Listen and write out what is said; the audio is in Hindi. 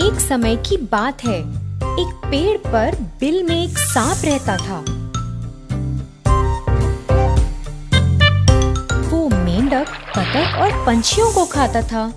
एक समय की बात है। एक पेड़ पर बिल में एक सांप रहता था। वो मेंढक बतख और पंछियों को खाता था।